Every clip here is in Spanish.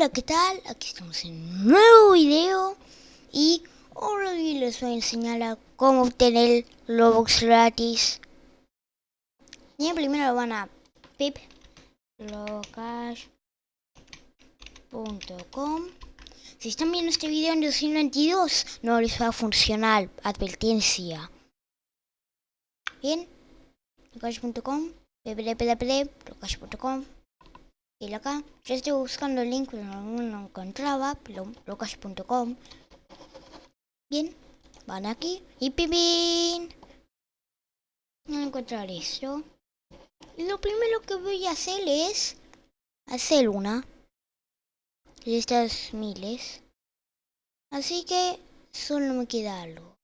Hola, ¿qué tal? Aquí estamos en un nuevo video y hoy les voy a enseñar a cómo obtener Robux gratis. Bien, primero van a piplocash.com Si están viendo este video en 2022, no les va a funcionar, advertencia. Bien, locash.com, www.locash.com y acá, yo estoy buscando el link, pero no lo encontraba, locas.com. Bien, van aquí y pipín. No encontrar esto. Y lo primero que voy a hacer es hacer una de estas miles. Así que solo me queda algo.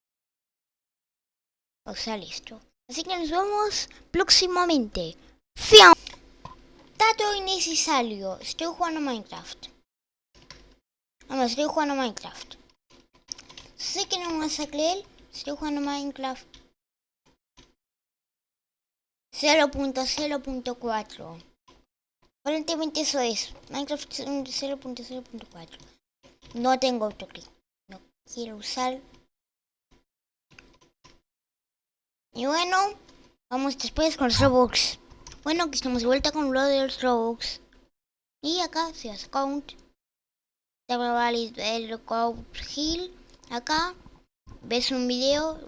O sea, listo. Así que nos vemos próximamente. ¡Fiam! Innecesario. Estoy jugando Minecraft. Vamos, estoy jugando Minecraft. Sé que no me vas a. Estoy jugando Minecraft. 0.0.4 Aparentemente eso es. Minecraft 0.0.4 No tengo autoclick. No quiero usar. Y bueno, vamos después con los Robux. Bueno, que estamos de vuelta con Brothers Robux. Y acá se hace count. el count hill. Acá ves un video,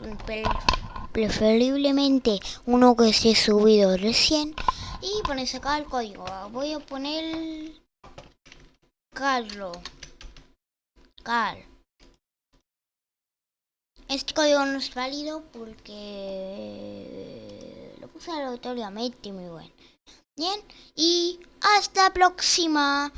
preferiblemente uno que esté subido recién. Y pones acá el código. Voy a poner Carlo. Car. Este código no es válido porque puse aleatoriamente, muy bueno. Bien, y hasta la próxima.